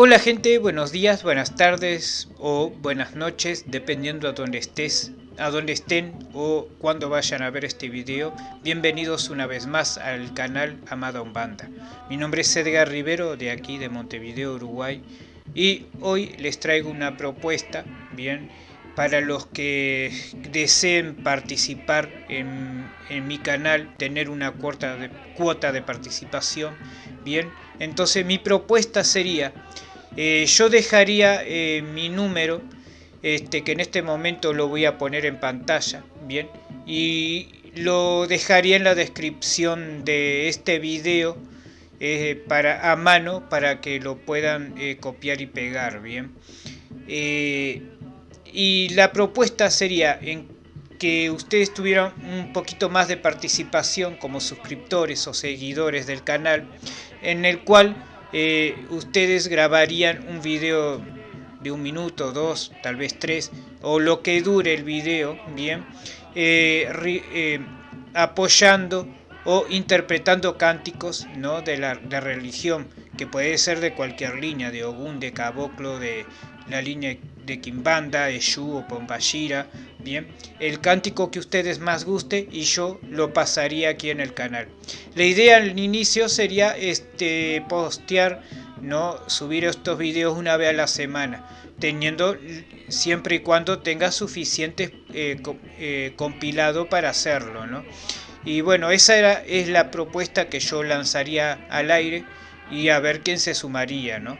Hola gente, buenos días, buenas tardes o buenas noches, dependiendo a dónde estés, a dónde estén o cuando vayan a ver este video. Bienvenidos una vez más al canal Amada Umbanda. Mi nombre es Edgar Rivero de aquí de Montevideo, Uruguay y hoy les traigo una propuesta, bien, para los que deseen participar en, mi canal, tener una cuota de, cuota de participación, bien, entonces mi propuesta sería eh, yo dejaría eh, mi número, este, que en este momento lo voy a poner en pantalla, bien, y lo dejaría en la descripción de este video eh, para, a mano para que lo puedan copiar y pegar, bien. y la propuesta sería en que ustedes tuvieran un poquito más de participación como suscriptores o seguidores del canal, en el cual eh, ustedes grabarían un video de un minuto, dos, tal vez tres, o lo que dure el video, bien, eh, eh, apoyando o interpretando cánticos ¿no? de la religión, que puede ser de cualquier línea, de Ogún, de Caboclo, de la línea de Kimbanda, Eshu o Pombashira, bien, el cántico que ustedes más guste y yo lo pasaría aquí en el canal. La idea al inicio sería este postear, no subir estos videos una vez a la semana, teniendo siempre y cuando tenga suficiente eh, eh, compilado para hacerlo, ¿no? Y bueno, esa era, es la propuesta que yo lanzaría al aire y a ver quién se sumaría, ¿no?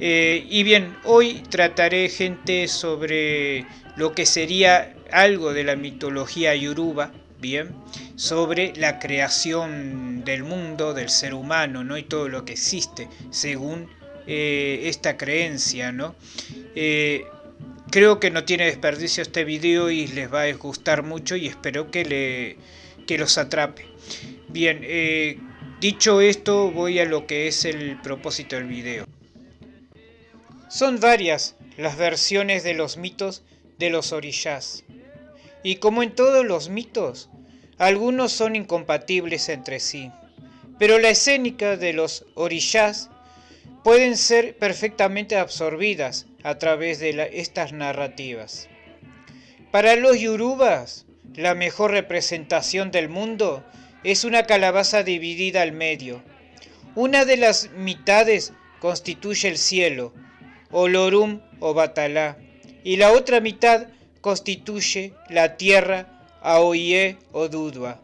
Eh, y bien, hoy trataré gente sobre lo que sería algo de la mitología yoruba, bien, sobre la creación del mundo, del ser humano, ¿no? Y todo lo que existe según eh, esta creencia, ¿no? Eh, creo que no tiene desperdicio este video y les va a gustar mucho y espero que, le, que los atrape. Bien, dicho esto voy a lo que es el propósito del video. Son varias las versiones de los mitos de los orishas. Y como en todos los mitos, algunos son incompatibles entre sí. Pero la escénica de los orishas pueden ser perfectamente absorbidas a través de estas narrativas. Para los yurubas, la mejor representación del mundo es una calabaza dividida al medio. Una de las mitades constituye el cielo Olorum o Batalá, y la otra mitad constituye la tierra Aoye o Dudua.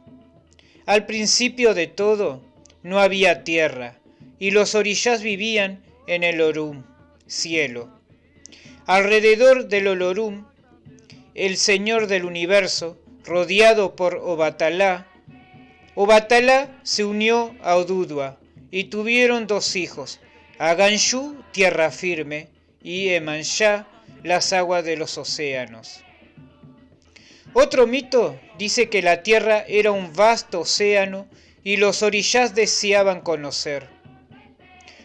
Al principio de todo no había tierra, y los orillas vivían en el Orum, cielo. Alrededor del Olorum, el Señor del universo, rodeado por Obatalá, Obatalá se unió a Odudua y tuvieron dos hijos, Aganshu, tierra firme, y Emanjá las aguas de los océanos. Otro mito dice que la tierra era un vasto océano y los orillas deseaban conocer.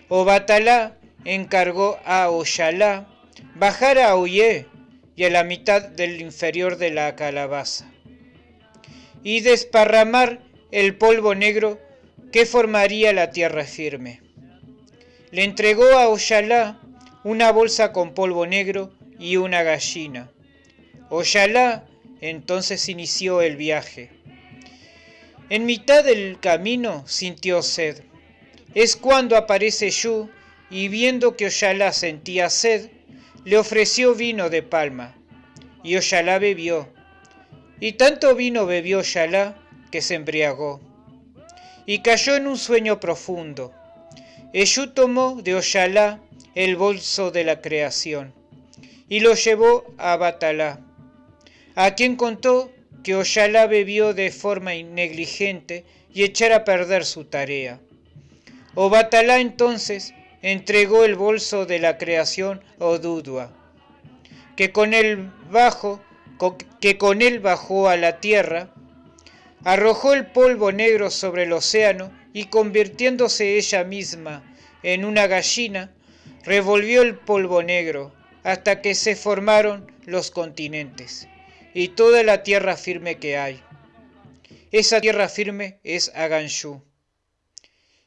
Obatalá encargó a Oyalá bajar a Oye y a la mitad del inferior de la calabaza y desparramar el polvo negro que formaría la tierra firme. Le entregó a Oyalá una bolsa con polvo negro y una gallina. Oyalá entonces inició el viaje. En mitad del camino sintió sed. Es cuando aparece Yu y viendo que Oyalá sentía sed, le ofreció vino de palma. Y Oyalá bebió. Y tanto vino bebió Oyalá que se embriagó. Y cayó en un sueño profundo. Eshu tomó de Oyalá el bolso de la creación, y lo llevó a Batalá, a quien contó que Oyalá bebió de forma negligente y echara a perder su tarea. O Batalá entonces entregó el bolso de la creación a Odudua, que con él bajo, que con él bajó a la tierra, arrojó el polvo negro sobre el océano y convirtiéndose ella misma en una gallina, revolvió el polvo negro hasta que se formaron los continentes y toda la tierra firme que hay. Esa tierra firme es Aganshu,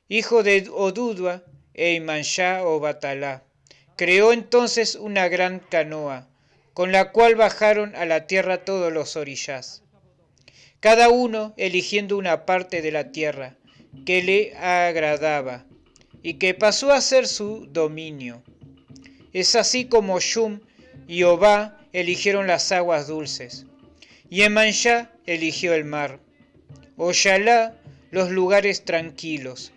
hijo de Odudua e Imanshá o Batalá, Creó entonces una gran canoa, con la cual bajaron a la tierra todos los orillas, cada uno eligiendo una parte de la tierra que le agradaba y que pasó a ser su dominio. Es así como Shum y Obá eligieron las aguas dulces, y Emanjá eligió el mar, Oyalá los lugares tranquilos,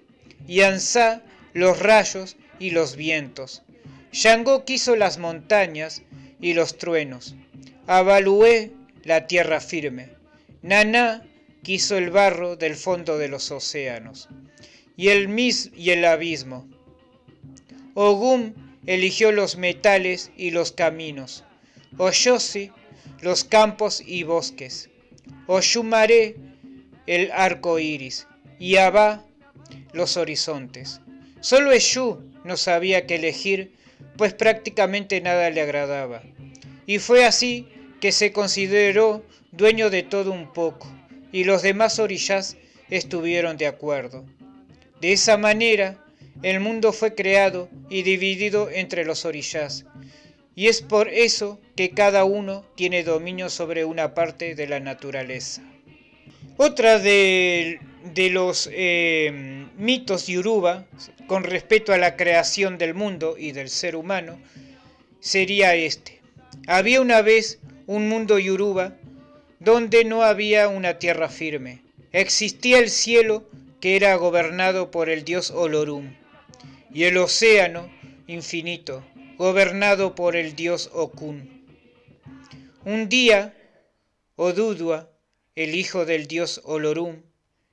y Ansá los rayos y los vientos, Shango quiso las montañas y los truenos. Avalué la tierra firme. Naná quiso el barro del fondo de los océanos y el mis y el abismo. Ogum eligió los metales y los caminos. Oyosi los campos y bosques. Oyumaré el arco iris y Abba los horizontes. Solo Eshu no sabía qué elegir pues prácticamente nada le agradaba. Y fue así que se consideró dueño de todo un poco, y los demás orillas estuvieron de acuerdo. De esa manera, el mundo fue creado y dividido entre los orillas, y es por eso que cada uno tiene dominio sobre una parte de la naturaleza. Otra de, los eh, mitos Yoruba con respecto a la creación del mundo y del ser humano sería este. Había una vez un mundo Yoruba donde no había una tierra firme. Existía el cielo que era gobernado por el dios Olorum y el océano infinito gobernado por el dios Okun. Un día, Odudua, el hijo del dios Olorum,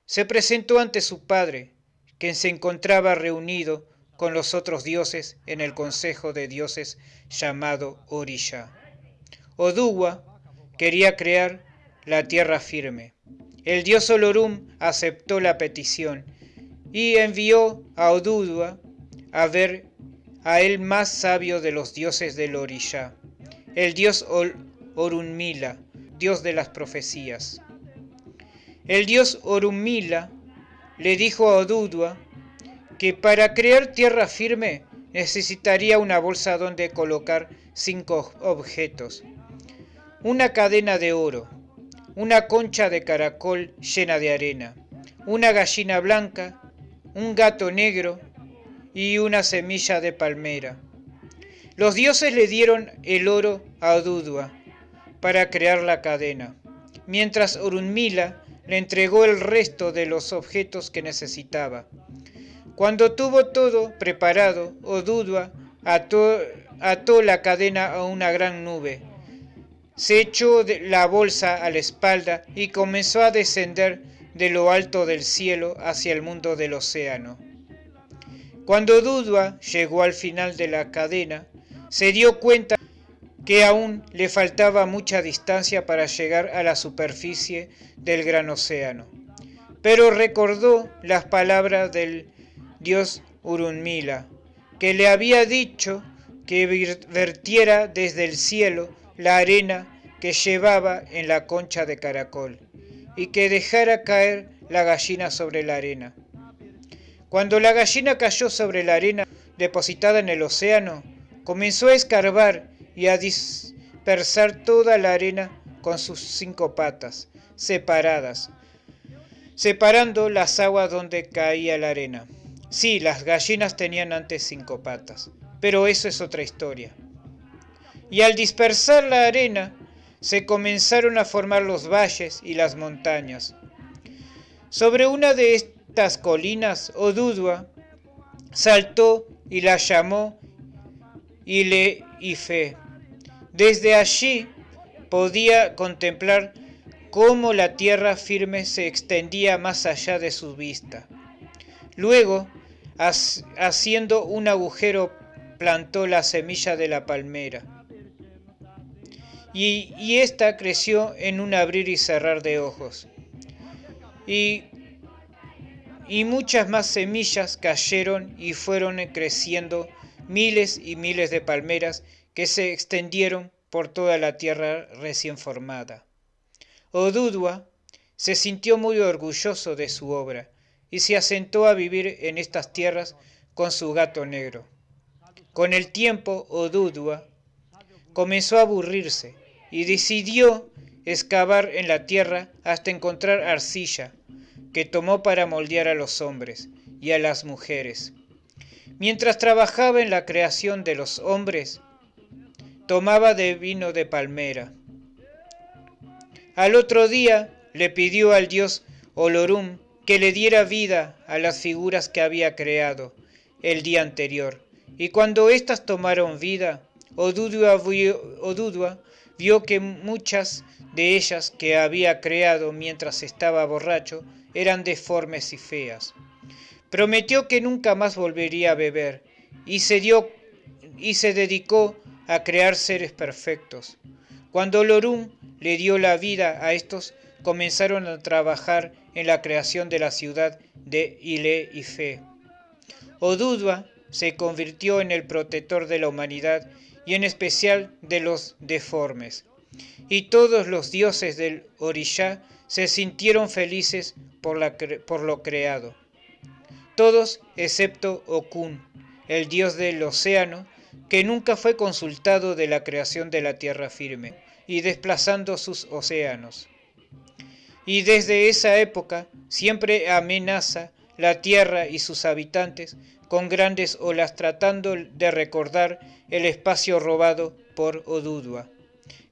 se presentó ante su padre quien se encontraba reunido con los otros dioses en el consejo de dioses llamado Orisha. Oduwa quería crear la tierra firme. El dios Olorum aceptó la petición y envió a Oduwa a ver a el más sabio de los dioses del Orisha, el dios Orunmila, dios de las profecías. El dios Orunmila le dijo a Odudua que para crear tierra firme necesitaría una bolsa donde colocar cinco objetos. Una cadena de oro, una concha de caracol llena de arena, una gallina blanca, un gato negro y una semilla de palmera. Los dioses le dieron el oro a Odudua para crear la cadena, mientras Orunmila le entregó el resto de los objetos que necesitaba. Cuando tuvo todo preparado, Odudua ató, ató la cadena a una gran nube. Se echó la bolsa a la espalda y comenzó a descender de lo alto del cielo hacia el mundo del océano. Cuando Odudua llegó al final de la cadena, se dio cuenta que aún le faltaba mucha distancia para llegar a la superficie del gran océano. Pero recordó las palabras del dios Urunmila, que le había dicho que vertiera desde el cielo la arena que llevaba en la concha de caracol y que dejara caer la gallina sobre la arena. Cuando la gallina cayó sobre la arena depositada en el océano, comenzó a escarbar y a dispersar toda la arena con sus cinco patas, separadas, separando las aguas donde caía la arena. Sí, las gallinas tenían antes cinco patas, pero eso es otra historia. Y al dispersar la arena, se comenzaron a formar los valles y las montañas. Sobre una de estas colinas, Odudua saltó y la llamó Ile Ife. Desde allí podía contemplar cómo la tierra firme se extendía más allá de su vista. Luego, haciendo un agujero, plantó la semilla de la palmera. Y, y ésta creció en un abrir y cerrar de ojos. Y, y muchas más semillas cayeron y fueron creciendo miles y miles de palmeras que se extendieron por toda la tierra recién formada. Odudua se sintió muy orgulloso de su obra y se asentó a vivir en estas tierras con su gato negro. Con el tiempo, Odudua comenzó a aburrirse y decidió excavar en la tierra hasta encontrar arcilla, que tomó para moldear a los hombres y a las mujeres. Mientras trabajaba en la creación de los hombres, tomaba de vino de palmera. Al otro día le pidió al dios Olorum que le diera vida a las figuras que había creado el día anterior. Y cuando éstas tomaron vida, Odudua vio, vio que muchas de ellas que había creado mientras estaba borracho eran deformes y feas. Prometió que nunca más volvería a beber y se, dio, y se dedicó a crear seres perfectos. Cuando Lorum le dio la vida a estos, comenzaron a trabajar en la creación de la ciudad de Ile y Fe. Odudua se convirtió en el protector de la humanidad y en especial de los deformes. Y todos los dioses del Orishá se sintieron felices por, por lo creado. Todos excepto Okun, el dios del océano, que nunca fue consultado de la creación de la tierra firme y desplazando sus océanos. Y desde esa época siempre amenaza la tierra y sus habitantes con grandes olas tratando de recordar el espacio robado por Odudua,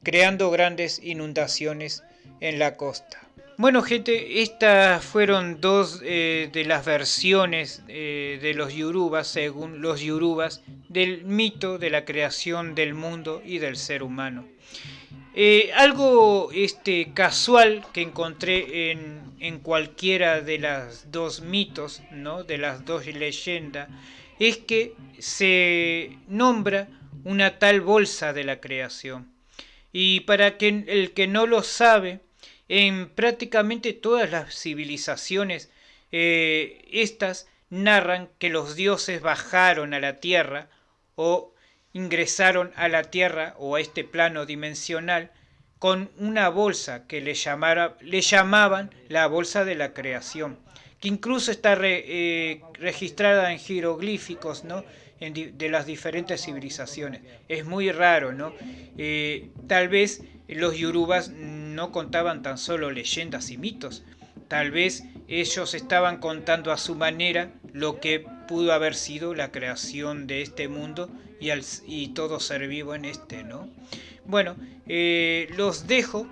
creando grandes inundaciones en la costa. Bueno gente, estas fueron dos eh, de las versiones eh, de los Yorubas, según los Yorubas, del mito de la creación del mundo y del ser humano. Eh, algo este, casual que encontré en, en, cualquiera de las dos mitos, ¿no? de las dos leyendas, es que se nombra una tal bolsa de la creación. Y para que el que no lo sabe, en prácticamente todas las civilizaciones, eh, estas narran que los dioses bajaron a la tierra o ingresaron a la tierra o a este plano dimensional con una bolsa que le, le llamaban la bolsa de la creación, que incluso está eh, registrada en jeroglíficos ¿no? De las diferentes civilizaciones. Es muy raro, ¿no? Eh, tal vez los yorubas no contaban tan solo leyendas y mitos, tal vez ellos estaban contando a su manera lo que pudo haber sido la creación de este mundo y, y todo ser vivo en este, ¿no? Bueno, eh, los dejo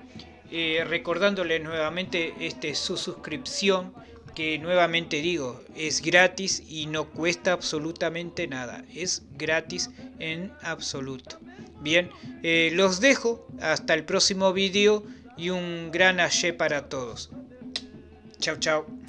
eh, recordándoles nuevamente este, su suscripción que nuevamente digo, es gratis y no cuesta absolutamente nada. Es gratis en absoluto. Bien, eh, los dejo hasta el próximo vídeo y un gran ayer para todos. Chao, chao.